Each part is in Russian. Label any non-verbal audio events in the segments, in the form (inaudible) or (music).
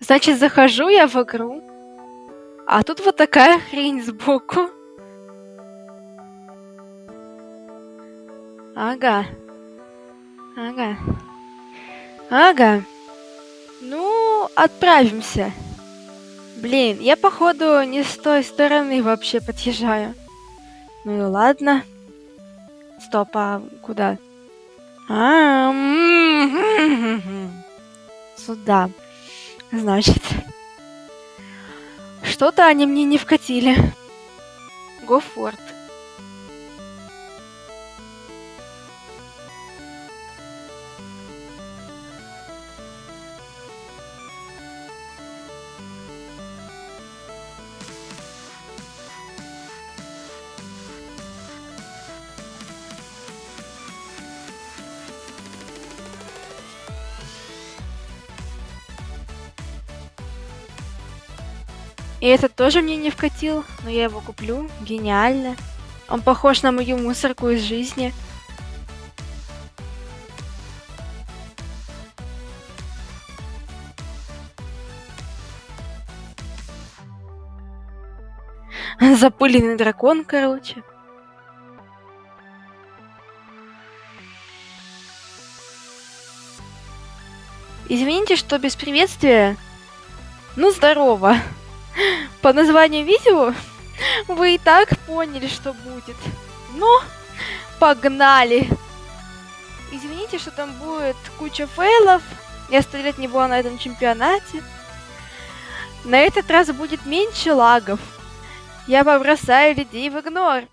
Значит, захожу я в игру, а тут вот такая хрень сбоку. Ага. Ага. Ага. Ну, отправимся. Блин, я походу не с той стороны вообще подъезжаю. Ну и ладно. Стоп, а куда? А, сюда. Значит. Что-то они мне не вкатили. Гофорд. И этот тоже мне не вкатил, но я его куплю. Гениально. Он похож на мою мусорку из жизни. Запыленный дракон, короче. Извините, что без приветствия. Ну, здорово. По названию видео вы и так поняли, что будет. Ну, погнали! Извините, что там будет куча фейлов. Я сто лет не была на этом чемпионате. На этот раз будет меньше лагов. Я побросаю людей в игнор.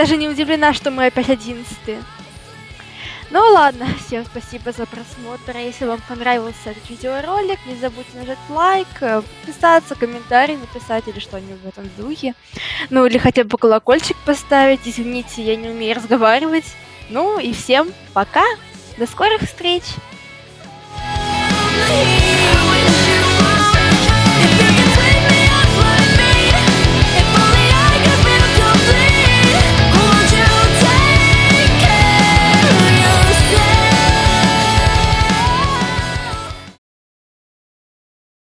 Даже не удивлена, что мы опять одиннадцатые. Ну ладно, (laughs) всем спасибо за просмотр. Если вам понравился этот видеоролик, не забудьте нажать лайк, подписаться, комментарий написать или что-нибудь в этом духе. Ну или хотя бы колокольчик поставить. Извините, я не умею разговаривать. Ну и всем пока. До скорых встреч.